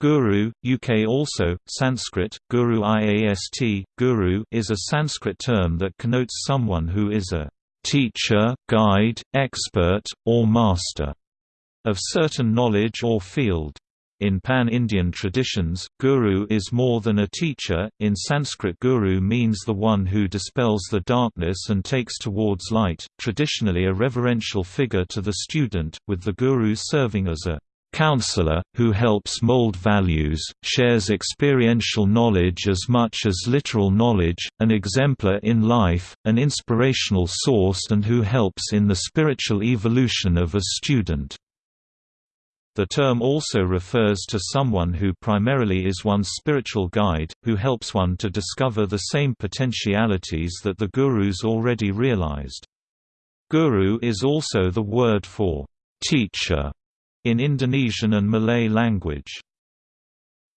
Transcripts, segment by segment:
Guru, UK also, Sanskrit, Guru Iast, Guru is a Sanskrit term that connotes someone who is a teacher, guide, expert, or master of certain knowledge or field. In Pan-Indian traditions, guru is more than a teacher, in Sanskrit guru means the one who dispels the darkness and takes towards light, traditionally a reverential figure to the student, with the guru serving as a counselor, who helps mold values, shares experiential knowledge as much as literal knowledge, an exemplar in life, an inspirational source and who helps in the spiritual evolution of a student. The term also refers to someone who primarily is one's spiritual guide, who helps one to discover the same potentialities that the gurus already realized. Guru is also the word for teacher in Indonesian and Malay language.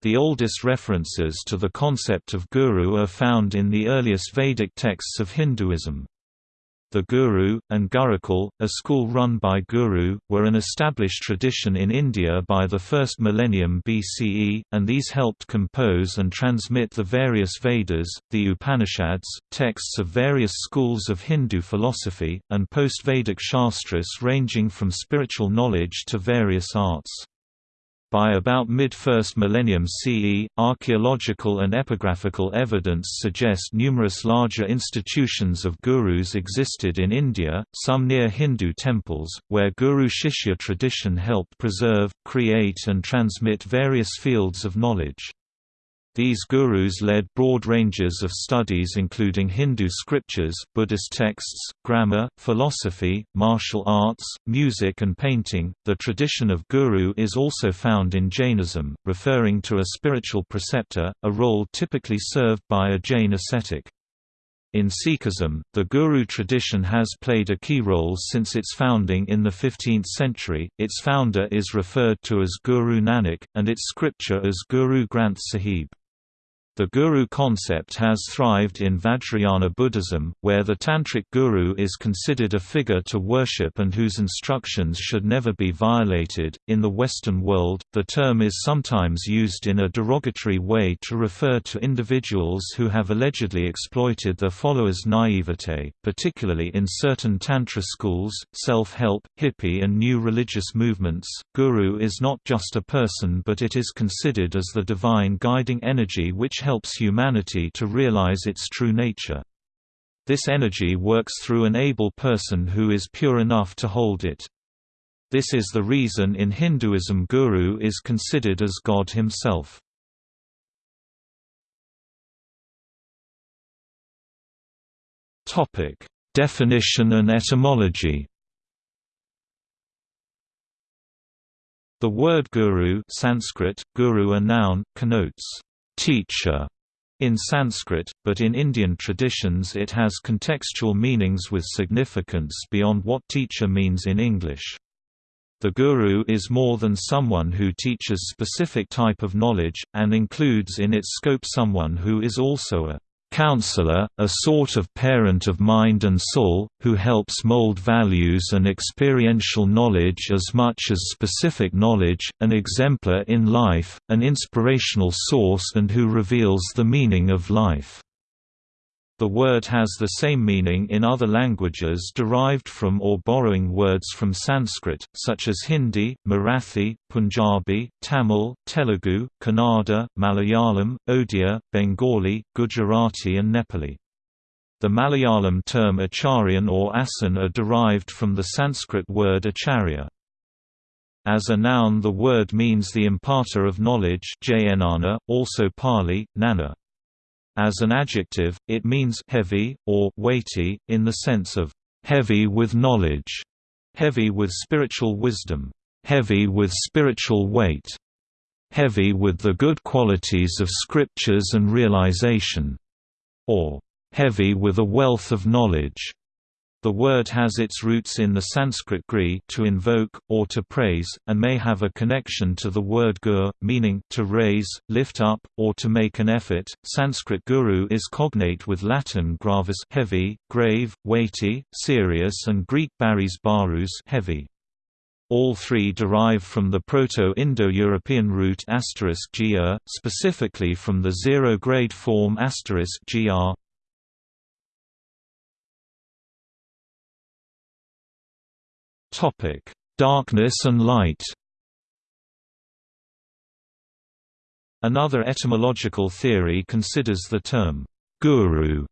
The oldest references to the concept of guru are found in the earliest Vedic texts of Hinduism. The Guru, and Gurukul, a school run by Guru, were an established tradition in India by the first millennium BCE, and these helped compose and transmit the various Vedas, the Upanishads, texts of various schools of Hindu philosophy, and post-Vedic shastras ranging from spiritual knowledge to various arts. By about mid-first millennium CE, archaeological and epigraphical evidence suggest numerous larger institutions of gurus existed in India, some near Hindu temples, where guru-shishya tradition helped preserve, create and transmit various fields of knowledge. These gurus led broad ranges of studies including Hindu scriptures, Buddhist texts, grammar, philosophy, martial arts, music and painting. The tradition of guru is also found in Jainism, referring to a spiritual preceptor, a role typically served by a Jain ascetic. In Sikhism, the Guru tradition has played a key role since its founding in the 15th century. Its founder is referred to as Guru Nanak, and its scripture as Guru Granth Sahib. The guru concept has thrived in Vajrayana Buddhism, where the tantric guru is considered a figure to worship and whose instructions should never be violated. In the Western world, the term is sometimes used in a derogatory way to refer to individuals who have allegedly exploited their followers' naivete, particularly in certain Tantra schools, self help, hippie, and new religious movements. Guru is not just a person but it is considered as the divine guiding energy which helps humanity to realize its true nature. This energy works through an able person who is pure enough to hold it. This is the reason in Hinduism Guru is considered as God himself. Definition and etymology The word guru Sanskrit, guru a noun, connotes teacher in Sanskrit, but in Indian traditions it has contextual meanings with significance beyond what teacher means in English. The guru is more than someone who teaches specific type of knowledge, and includes in its scope someone who is also a counselor, a sort of parent of mind and soul, who helps mold values and experiential knowledge as much as specific knowledge, an exemplar in life, an inspirational source and who reveals the meaning of life. The word has the same meaning in other languages derived from or borrowing words from Sanskrit, such as Hindi, Marathi, Punjabi, Tamil, Telugu, Kannada, Malayalam, Odia, Bengali, Gujarati and Nepali. The Malayalam term acharyan or asan are derived from the Sanskrit word acharya. As a noun the word means the imparter of knowledge also Pali, nana. As an adjective, it means heavy, or weighty, in the sense of heavy with knowledge, heavy with spiritual wisdom, heavy with spiritual weight, heavy with the good qualities of scriptures and realization, or heavy with a wealth of knowledge. The word has its roots in the Sanskrit gri to invoke, or to praise, and may have a connection to the word gur, meaning to raise, lift up, or to make an effort. Sanskrit guru is cognate with Latin gravis heavy, grave, weighty, serious and Greek baris barus heavy. all three derive from the Proto-Indo-European root gr, specifically from the zero-grade form gr. Topic: Darkness and light. Another etymological theory considers the term guru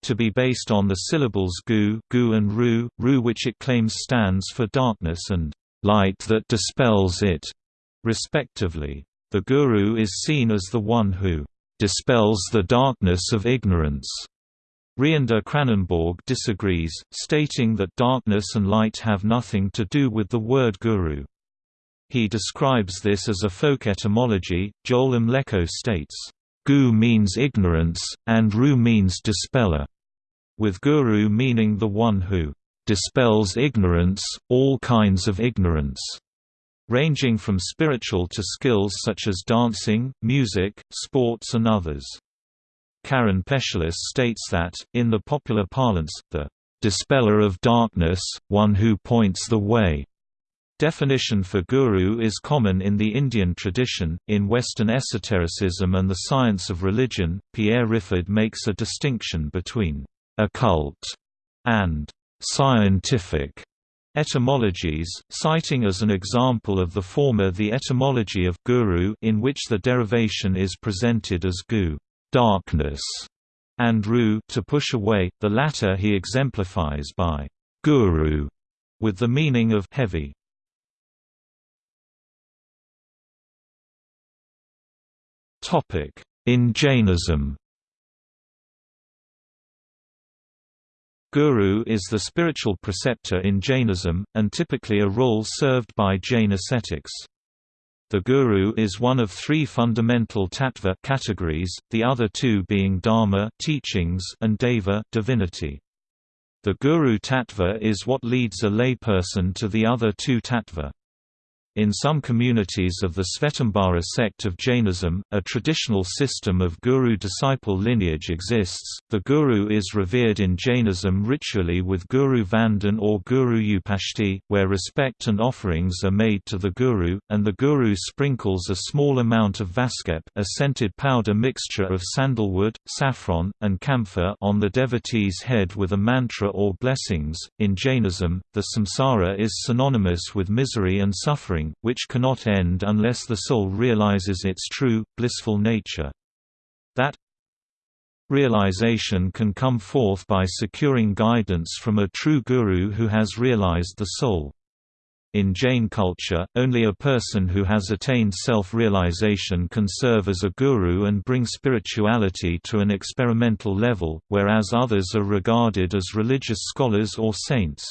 to be based on the syllables gu, gu and ru, ru which it claims stands for darkness and light that dispels it, respectively. The guru is seen as the one who dispels the darkness of ignorance. Reender Kranenborg disagrees, stating that darkness and light have nothing to do with the word guru. He describes this as a folk etymology. Joel Mlecko states, Gu means ignorance, and Ru means dispeller with guru meaning the one who dispels ignorance, all kinds of ignorance, ranging from spiritual to skills such as dancing, music, sports and others. Karen Pechilis states that, in the popular parlance, the dispeller of darkness, one who points the way, Definition for guru is common in the Indian tradition. In Western esotericism and the science of religion, Pierre Riffard makes a distinction between occult, and scientific etymologies, citing as an example of the former the etymology of guru in which the derivation is presented as gu darkness, and ru to push away, the latter he exemplifies by guru, with the meaning of heavy. In Jainism Guru is the spiritual preceptor in Jainism, and typically a role served by Jain ascetics. The Guru is one of three fundamental tattva categories, the other two being dharma teachings and deva divinity. The Guru tattva is what leads a layperson to the other two tattva. In some communities of the Svetambara sect of Jainism, a traditional system of guru-disciple lineage exists. The guru is revered in Jainism ritually with Guru Vandan or Guru Upashti, where respect and offerings are made to the guru, and the guru sprinkles a small amount of vaskep, a scented powder mixture of sandalwood, saffron, and camphor, on the devotee's head with a mantra or blessings. In Jainism, the samsara is synonymous with misery and suffering which cannot end unless the soul realizes its true, blissful nature. That realization can come forth by securing guidance from a true guru who has realized the soul. In Jain culture, only a person who has attained self-realization can serve as a guru and bring spirituality to an experimental level, whereas others are regarded as religious scholars or saints.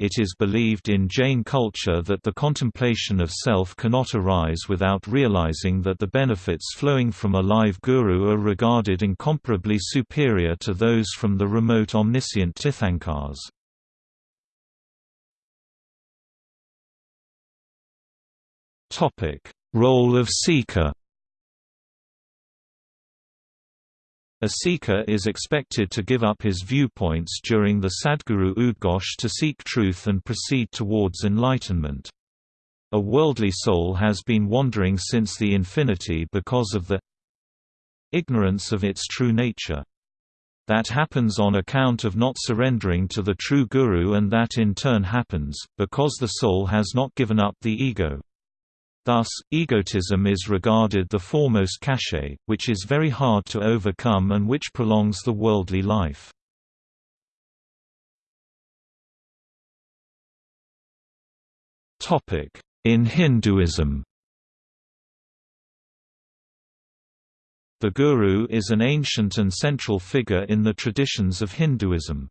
It is believed in Jain culture that the contemplation of self cannot arise without realizing that the benefits flowing from a live guru are regarded incomparably superior to those from the remote omniscient Tirthankars. Role of seeker A seeker is expected to give up his viewpoints during the Sadguru Udghosh to seek truth and proceed towards enlightenment. A worldly soul has been wandering since the infinity because of the ignorance of its true nature. That happens on account of not surrendering to the true Guru and that in turn happens, because the soul has not given up the ego. Thus, egotism is regarded the foremost cachet, which is very hard to overcome and which prolongs the worldly life. In Hinduism The Guru is an ancient and central figure in the traditions of Hinduism.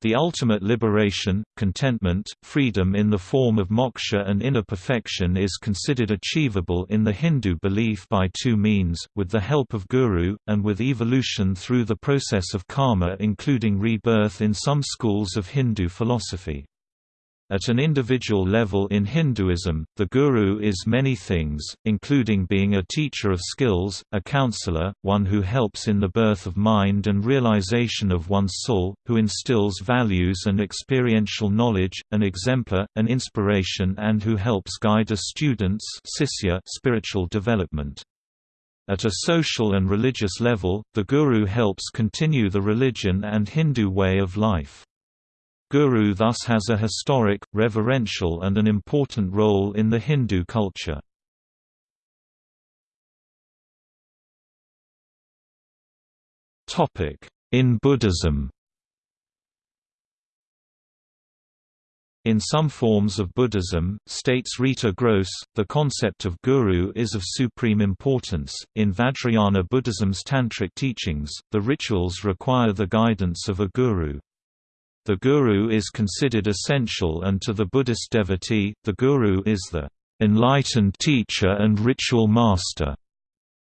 The ultimate liberation, contentment, freedom in the form of moksha and inner perfection is considered achievable in the Hindu belief by two means, with the help of guru, and with evolution through the process of karma including rebirth in some schools of Hindu philosophy. At an individual level in Hinduism, the guru is many things, including being a teacher of skills, a counselor, one who helps in the birth of mind and realization of one's soul, who instills values and experiential knowledge, an exemplar, an inspiration and who helps guide a student's spiritual development. At a social and religious level, the guru helps continue the religion and Hindu way of life. Guru thus has a historic, reverential and an important role in the Hindu culture. In Buddhism In some forms of Buddhism, states Rita Gross, the concept of guru is of supreme importance. In Vajrayana Buddhism's tantric teachings, the rituals require the guidance of a guru. The guru is considered essential and to the Buddhist devotee, the guru is the enlightened teacher and ritual master,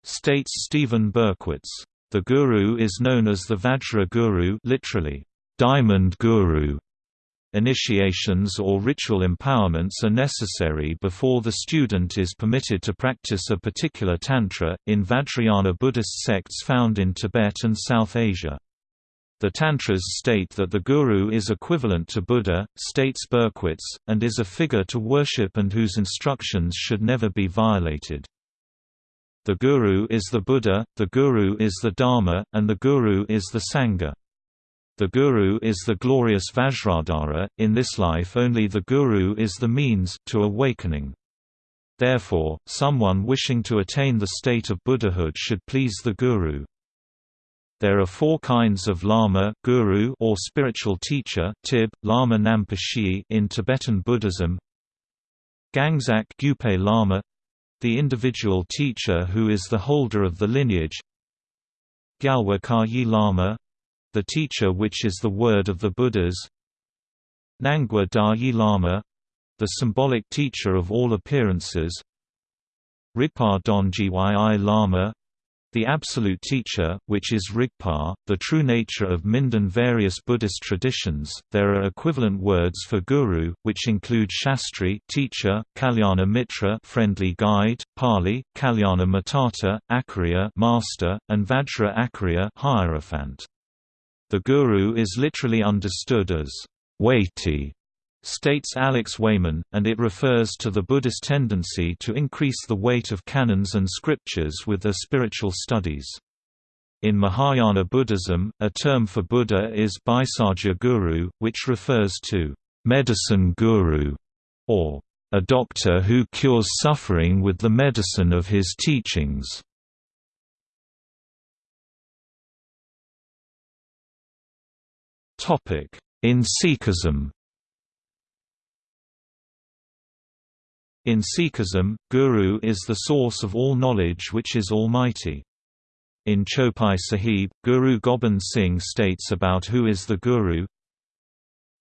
states Stephen Berkwitz. The guru is known as the Vajra Guru literally, diamond guru. Initiations or ritual empowerments are necessary before the student is permitted to practice a particular tantra, in Vajrayana Buddhist sects found in Tibet and South Asia. The Tantras state that the Guru is equivalent to Buddha, states Berkwitz, and is a figure to worship and whose instructions should never be violated. The Guru is the Buddha, the Guru is the Dharma, and the Guru is the Sangha. The Guru is the glorious Vajradhara, in this life only the Guru is the means to awakening. Therefore, someone wishing to attain the state of Buddhahood should please the Guru. There are four kinds of lama guru or spiritual teacher tib, lama nampa in Tibetan Buddhism Gangzak Gyupe Lama the individual teacher who is the holder of the lineage Gyalwa Kayi Lama the teacher which is the word of the Buddhas Nangwa Dayi Lama the symbolic teacher of all appearances Rigpa Donji Lama the Absolute Teacher, which is Rigpa, the true nature of Mindan various Buddhist traditions, there are equivalent words for guru, which include Shastri teacher, Kalyana Mitra friendly guide, Pali, Kalyana Matata, Acharya master, and Vajra Acharya hierophant. The guru is literally understood as weighty states Alex Wayman, and it refers to the Buddhist tendency to increase the weight of canons and scriptures with their spiritual studies. In Mahayana Buddhism, a term for Buddha is Bhaisajya Guru, which refers to medicine guru, or a doctor who cures suffering with the medicine of his teachings. In Sikhism In Sikhism, Guru is the source of all knowledge which is almighty. In Chopai Sahib, Guru Gobind Singh states about who is the Guru,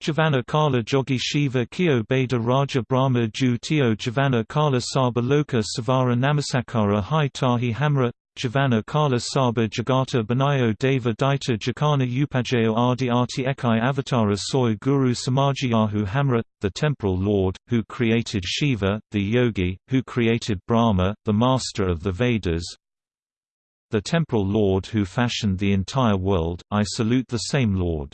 Javana Kala Jogi Shiva Kyo Beda Raja Brahma Ju Tio Javana Kala Saba Loka Savara Namasakara Hai Tahi Hamra Javana Kala Saba Jagata Banayo Deva Daita Jakana Upajayo Arti Ekai Avatara Soy Guru Samajiyahu Hamra, the temporal lord, who created Shiva, the yogi, who created Brahma, the master of the Vedas, the temporal lord who fashioned the entire world, I salute the same lord.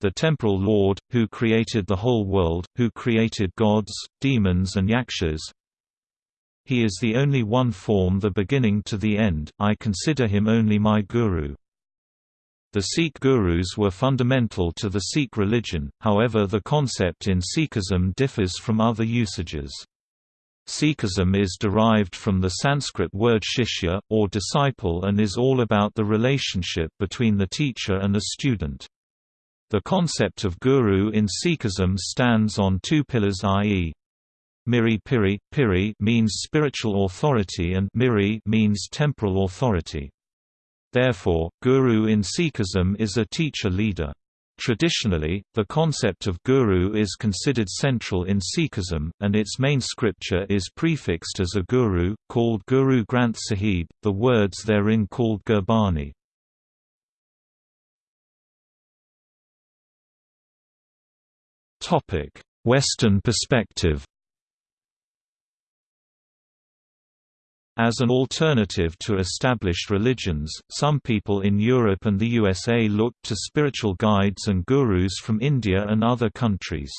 The temporal lord, who created the whole world, who created gods, demons and yakshas, he is the only one form the beginning to the end, I consider him only my guru. The Sikh gurus were fundamental to the Sikh religion, however the concept in Sikhism differs from other usages. Sikhism is derived from the Sanskrit word shishya, or disciple and is all about the relationship between the teacher and a student. The concept of guru in Sikhism stands on two pillars i.e. Miri Piri, Piri means spiritual authority and Miri means temporal authority. Therefore, guru in Sikhism is a teacher-leader. Traditionally, the concept of guru is considered central in Sikhism, and its main scripture is prefixed as a guru, called Guru Granth Sahib, the words therein called Gurbani. Western perspective As an alternative to established religions, some people in Europe and the USA looked to spiritual guides and gurus from India and other countries.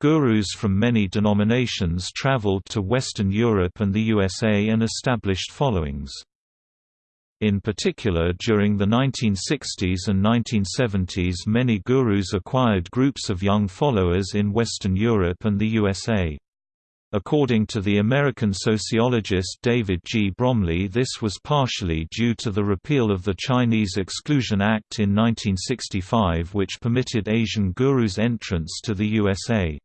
Gurus from many denominations traveled to Western Europe and the USA and established followings. In particular during the 1960s and 1970s many gurus acquired groups of young followers in Western Europe and the USA. According to the American sociologist David G. Bromley this was partially due to the repeal of the Chinese Exclusion Act in 1965 which permitted Asian gurus entrance to the USA.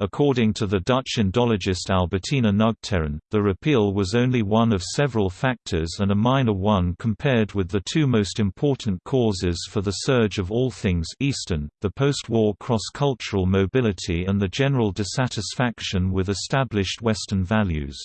According to the Dutch Indologist Albertina Nugteren, the repeal was only one of several factors and a minor one compared with the two most important causes for the surge of all things Eastern, the post-war cross-cultural mobility and the general dissatisfaction with established Western values.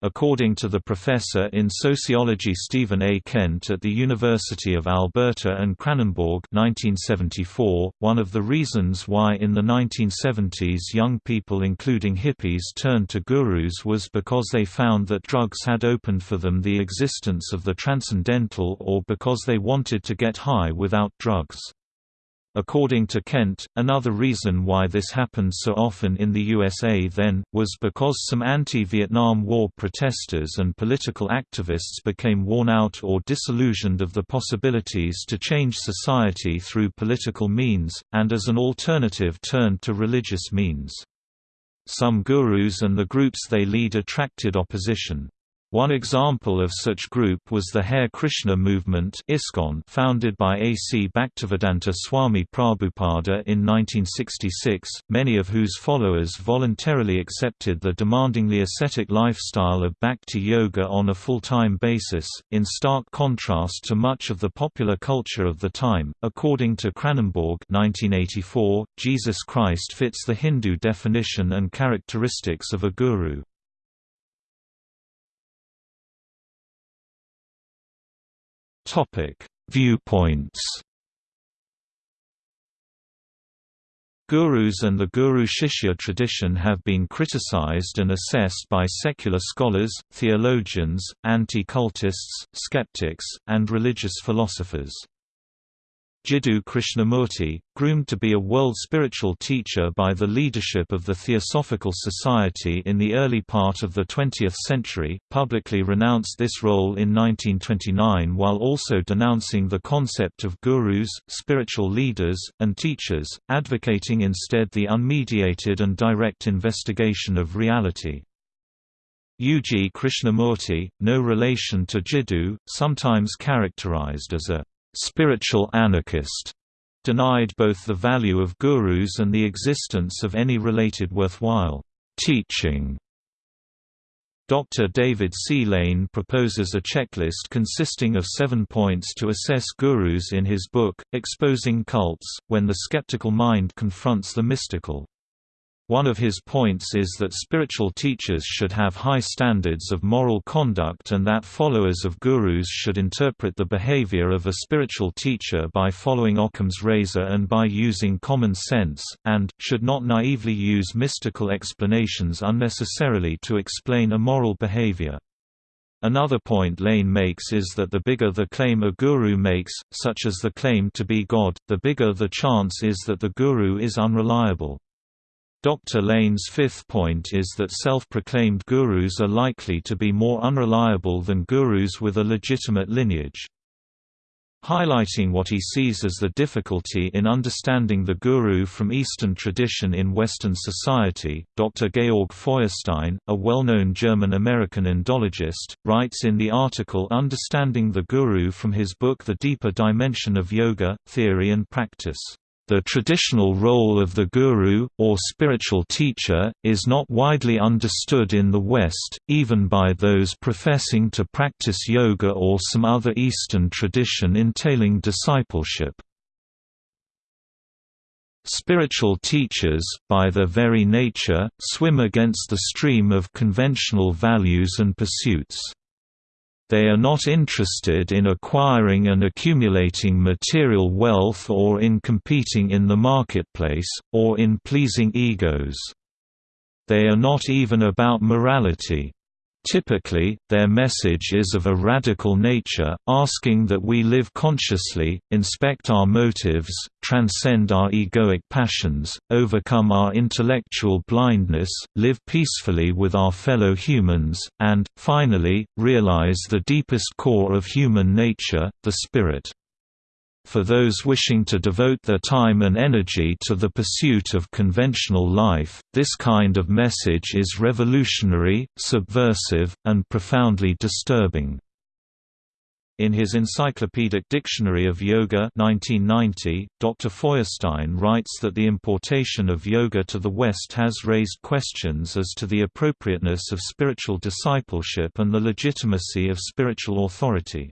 According to the professor in sociology Stephen A. Kent at the University of Alberta and Kranenborg 1974, one of the reasons why in the 1970s young people including hippies turned to gurus was because they found that drugs had opened for them the existence of the transcendental or because they wanted to get high without drugs. According to Kent, another reason why this happened so often in the USA then, was because some anti-Vietnam War protesters and political activists became worn out or disillusioned of the possibilities to change society through political means, and as an alternative turned to religious means. Some gurus and the groups they lead attracted opposition. One example of such group was the Hare Krishna movement ISKCON founded by A. C. Bhaktivedanta Swami Prabhupada in 1966, many of whose followers voluntarily accepted the demandingly ascetic lifestyle of bhakti yoga on a full-time basis, in stark contrast to much of the popular culture of the time. According to Kranenborg 1984, Jesus Christ fits the Hindu definition and characteristics of a guru. Topic: Viewpoints. Gurus and the Guru Shishya tradition have been criticized and assessed by secular scholars, theologians, anti-cultists, skeptics, and religious philosophers. Jiddu Krishnamurti, groomed to be a world spiritual teacher by the leadership of the Theosophical Society in the early part of the 20th century, publicly renounced this role in 1929 while also denouncing the concept of gurus, spiritual leaders, and teachers, advocating instead the unmediated and direct investigation of reality. G. Krishnamurti, no relation to Jiddu, sometimes characterized as a spiritual anarchist, denied both the value of gurus and the existence of any related worthwhile teaching. Dr. David C. Lane proposes a checklist consisting of seven points to assess gurus in his book, Exposing Cults, When the Skeptical Mind Confronts the Mystical. One of his points is that spiritual teachers should have high standards of moral conduct and that followers of gurus should interpret the behavior of a spiritual teacher by following Occam's razor and by using common sense, and, should not naively use mystical explanations unnecessarily to explain immoral behavior. Another point Lane makes is that the bigger the claim a guru makes, such as the claim to be God, the bigger the chance is that the guru is unreliable. Dr. Lane's fifth point is that self-proclaimed gurus are likely to be more unreliable than gurus with a legitimate lineage. Highlighting what he sees as the difficulty in understanding the guru from Eastern tradition in Western society, Dr. Georg Feuerstein, a well-known German-American Indologist, writes in the article Understanding the Guru from his book The Deeper Dimension of Yoga, Theory and Practice. The traditional role of the guru, or spiritual teacher, is not widely understood in the West, even by those professing to practice yoga or some other Eastern tradition entailing discipleship. Spiritual teachers, by their very nature, swim against the stream of conventional values and pursuits. They are not interested in acquiring and accumulating material wealth or in competing in the marketplace, or in pleasing egos. They are not even about morality. Typically, their message is of a radical nature, asking that we live consciously, inspect our motives, transcend our egoic passions, overcome our intellectual blindness, live peacefully with our fellow humans, and, finally, realize the deepest core of human nature, the spirit for those wishing to devote their time and energy to the pursuit of conventional life, this kind of message is revolutionary, subversive, and profoundly disturbing. In his Encyclopedic Dictionary of Yoga 1990, Dr. Feuerstein writes that the importation of yoga to the West has raised questions as to the appropriateness of spiritual discipleship and the legitimacy of spiritual authority.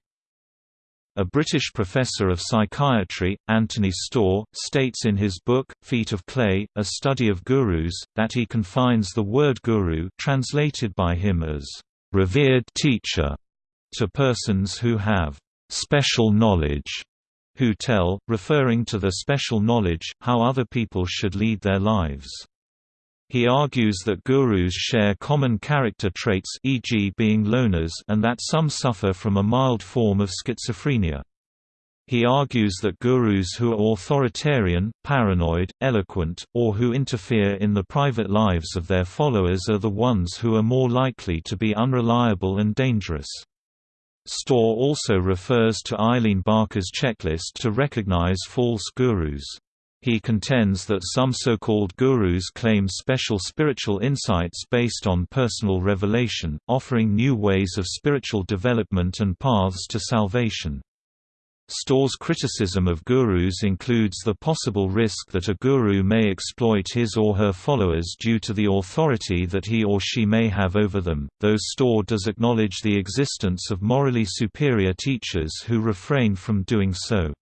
A British professor of psychiatry, Anthony Storr, states in his book, Feet of Clay, A Study of Gurus, that he confines the word guru translated by him as, "...revered teacher", to persons who have "...special knowledge", who tell, referring to the special knowledge, how other people should lead their lives. He argues that gurus share common character traits e.g. being loners and that some suffer from a mild form of schizophrenia. He argues that gurus who are authoritarian, paranoid, eloquent, or who interfere in the private lives of their followers are the ones who are more likely to be unreliable and dangerous. Storr also refers to Eileen Barker's checklist to recognize false gurus. He contends that some so-called gurus claim special spiritual insights based on personal revelation, offering new ways of spiritual development and paths to salvation. Storr's criticism of gurus includes the possible risk that a guru may exploit his or her followers due to the authority that he or she may have over them, though Storr does acknowledge the existence of morally superior teachers who refrain from doing so.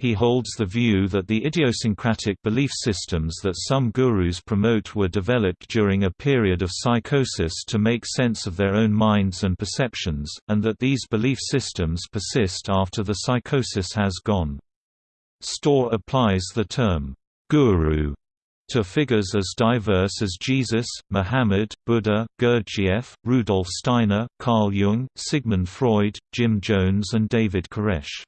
He holds the view that the idiosyncratic belief systems that some gurus promote were developed during a period of psychosis to make sense of their own minds and perceptions, and that these belief systems persist after the psychosis has gone. Storr applies the term, guru to figures as diverse as Jesus, Muhammad, Buddha, Gurdjieff, Rudolf Steiner, Carl Jung, Sigmund Freud, Jim Jones and David Koresh.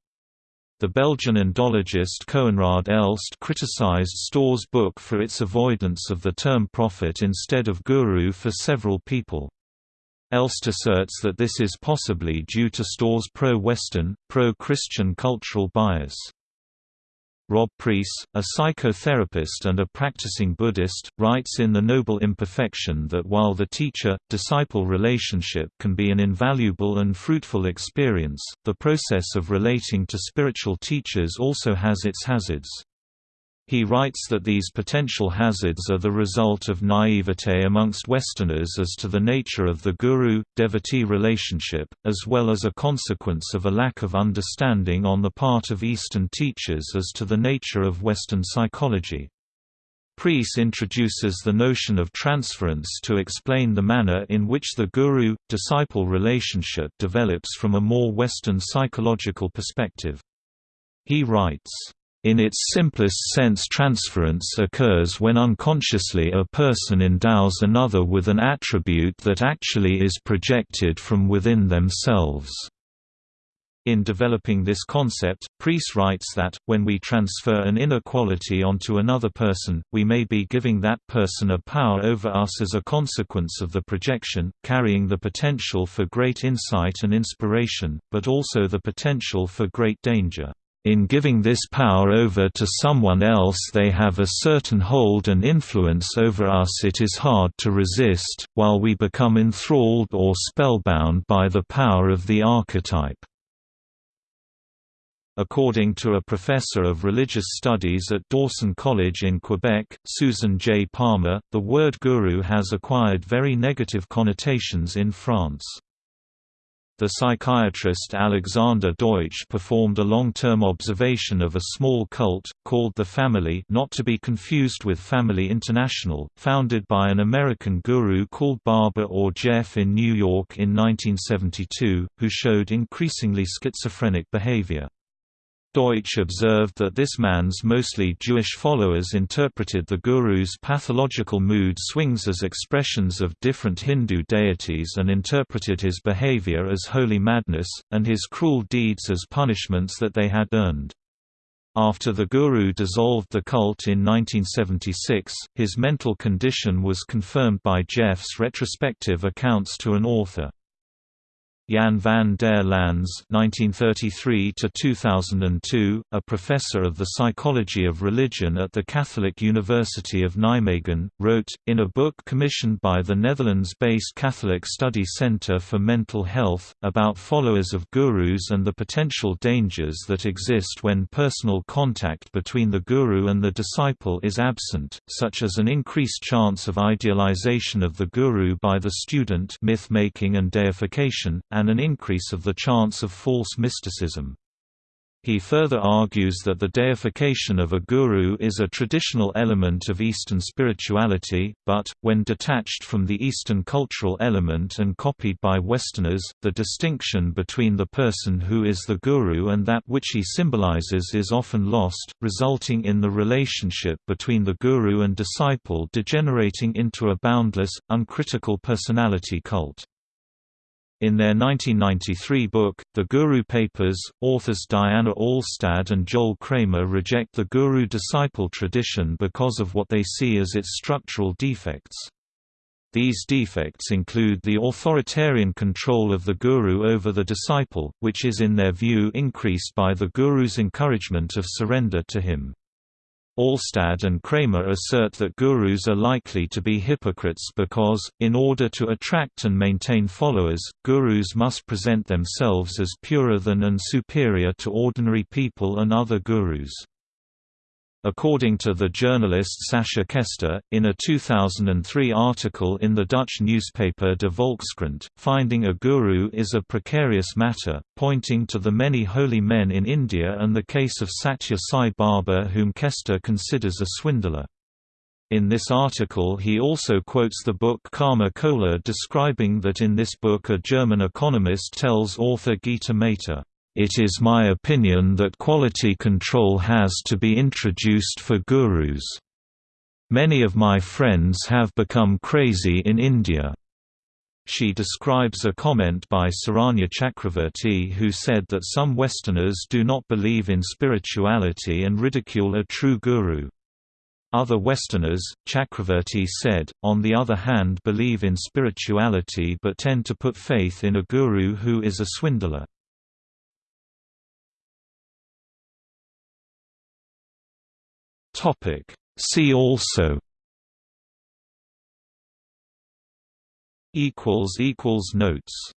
The Belgian Indologist Koenraad Elst criticized Storr's book for its avoidance of the term prophet instead of guru for several people. Elst asserts that this is possibly due to Storr's pro-Western, pro-Christian cultural bias. Rob Preece, a psychotherapist and a practicing Buddhist, writes in The Noble Imperfection that while the teacher-disciple relationship can be an invaluable and fruitful experience, the process of relating to spiritual teachers also has its hazards. He writes that these potential hazards are the result of naivete amongst Westerners as to the nature of the guru-devotee relationship, as well as a consequence of a lack of understanding on the part of Eastern teachers as to the nature of Western psychology. Preece introduces the notion of transference to explain the manner in which the guru-disciple relationship develops from a more Western psychological perspective. He writes, in its simplest sense transference occurs when unconsciously a person endows another with an attribute that actually is projected from within themselves. In developing this concept, Preece writes that, when we transfer an inner quality onto another person, we may be giving that person a power over us as a consequence of the projection, carrying the potential for great insight and inspiration, but also the potential for great danger. In giving this power over to someone else they have a certain hold and influence over us it is hard to resist, while we become enthralled or spellbound by the power of the archetype. According to a professor of religious studies at Dawson College in Quebec, Susan J. Palmer, the word guru has acquired very negative connotations in France. The psychiatrist Alexander Deutsch performed a long-term observation of a small cult, called the Family not to be confused with Family International, founded by an American guru called Baba or Jeff in New York in 1972, who showed increasingly schizophrenic behavior. Deutsch observed that this man's mostly Jewish followers interpreted the guru's pathological mood swings as expressions of different Hindu deities and interpreted his behavior as holy madness, and his cruel deeds as punishments that they had earned. After the guru dissolved the cult in 1976, his mental condition was confirmed by Jeff's retrospective accounts to an author. Jan van der Lans (1933–2002), a professor of the psychology of religion at the Catholic University of Nijmegen, wrote in a book commissioned by the Netherlands-based Catholic Study Center for Mental Health about followers of gurus and the potential dangers that exist when personal contact between the guru and the disciple is absent, such as an increased chance of idealization of the guru by the student, myth-making and deification and an increase of the chance of false mysticism. He further argues that the deification of a guru is a traditional element of Eastern spirituality, but, when detached from the Eastern cultural element and copied by Westerners, the distinction between the person who is the guru and that which he symbolizes is often lost, resulting in the relationship between the guru and disciple degenerating into a boundless, uncritical personality cult. In their 1993 book, The Guru Papers, authors Diana Alstad and Joel Kramer reject the guru-disciple tradition because of what they see as its structural defects. These defects include the authoritarian control of the guru over the disciple, which is in their view increased by the guru's encouragement of surrender to him. Alstad and Kramer assert that gurus are likely to be hypocrites because, in order to attract and maintain followers, gurus must present themselves as purer than and superior to ordinary people and other gurus. According to the journalist Sascha Kester, in a 2003 article in the Dutch newspaper De Volkskrant, finding a guru is a precarious matter, pointing to the many holy men in India and the case of Satya Sai Baba whom Kester considers a swindler. In this article he also quotes the book Karma Cola describing that in this book a German economist tells author Gita Mehta, it is my opinion that quality control has to be introduced for gurus. Many of my friends have become crazy in India. She describes a comment by Saranya Chakravarti who said that some Westerners do not believe in spirituality and ridicule a true guru. Other Westerners, Chakravarti said, on the other hand believe in spirituality but tend to put faith in a guru who is a swindler. Topic. See also equals equals notes